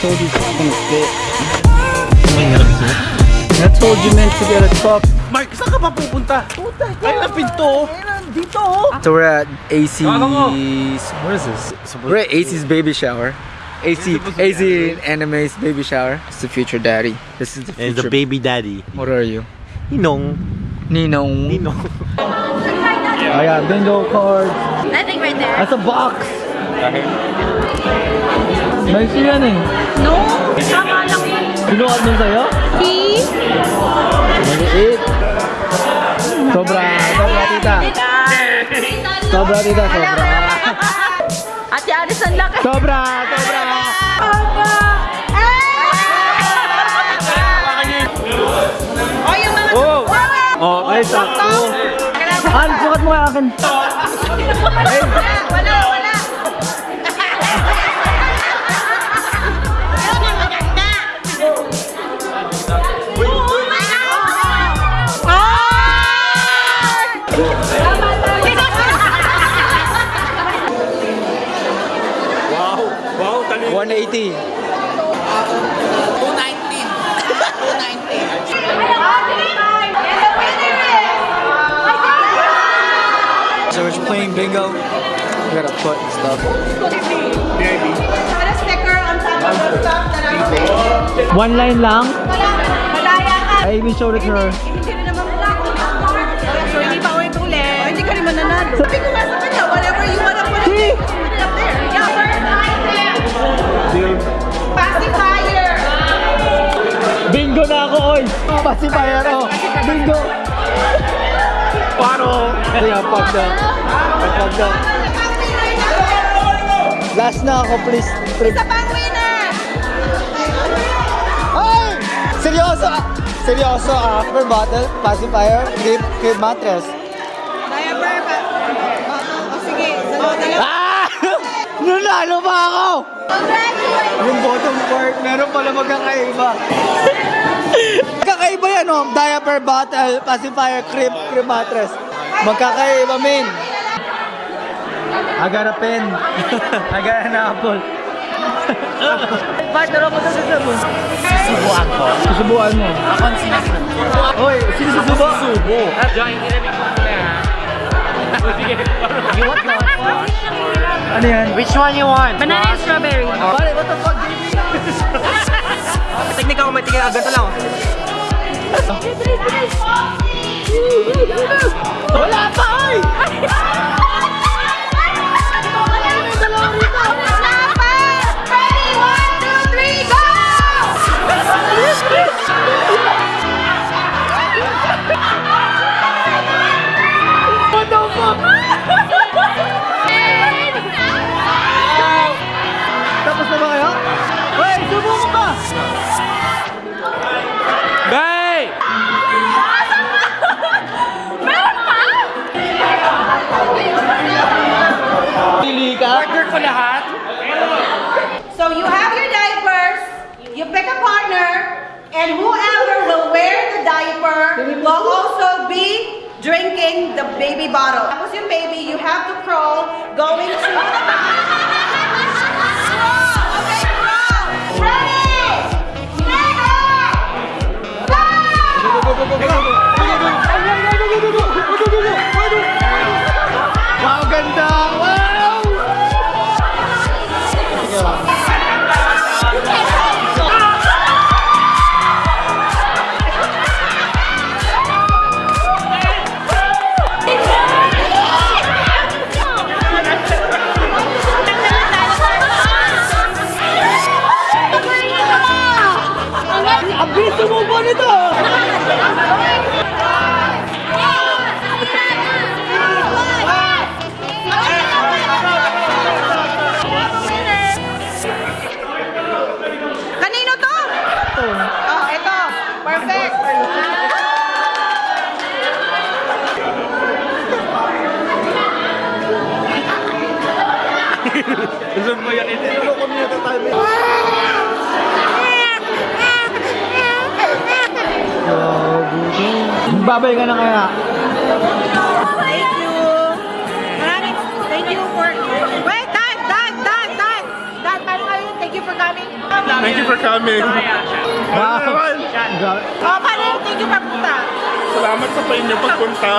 told you it's not gonna fit. I told you meant to get a truck. Mark, saan ka pa pupunta? Ay, ang pinto. Dito. So we're at AC's. What is this? We're at AC's baby shower. AC, AC Anime's baby shower. It's the future daddy. This is the And future. the baby daddy. What are you? Ninong. Ninong. Ninong. I got bingo cards. I think right there. That's a box. Nice yan eh. No, tama lang yun. Binukat mo sa'yo? See? Maliit. Sobra, sobra tita. Sobra tita, sobra. Ate. Sobra, sobra. Oh, yung mga... Oh! Oh, ay, sakto. Han, sukat mo kaya akin. Wala, wala. 180. 219. So we're playing bingo. We got a foot and stuff. One line lang? I even showed it to her. Hindi ako. Hindi ka rin mananalo. Sabi ko nga sa kanya, whatever you wanna put it. Oy! Pacifier ako! Bingo! Paro! Kaya pag na. Pag na. Last na ako, please. please. Isa pang winner. Ay! Seryoso! ah. Seryoso, ah. Per bottle, pacifier, crib, crib mattress. Diaper pa. O sige, dalawa, dalawa. Ah! Nanalo pa ako! Congratulations. Yung bottom part, meron pala magkakaiba. Magkakaiba yan, oh. Diaper bottle, pacifier, crib, crib mattress. Magkakaiba, min. I got a pen. I got an apple. Partner ako sa sabon. Subuan ko. Susubuan mo. Ako ang sinasubo. Hoy, sino susubo? Subo. Join, inamig mo muna ha. You want one? Ano yan? Which one you want? Banana and strawberry. Pare, what the fuck? Teknika ko may tingin agad lang. Tối là ơi. So you have your diapers, you pick a partner, and whoever will wear the diaper will also be drinking the baby bottle. Tapos yung baby, you have to crawl going to... Crawl! Gusto mo yan ito? Babay ka na kaya? Thank you. Maraming thank you for... Wait, Dad, Dad, Dad, Dad. Dad, paano kayo? Thank you for coming. Thank you for coming. Wow. Naman? Oh, paano thank you for punta? Salamat sa pa inyo pagpunta.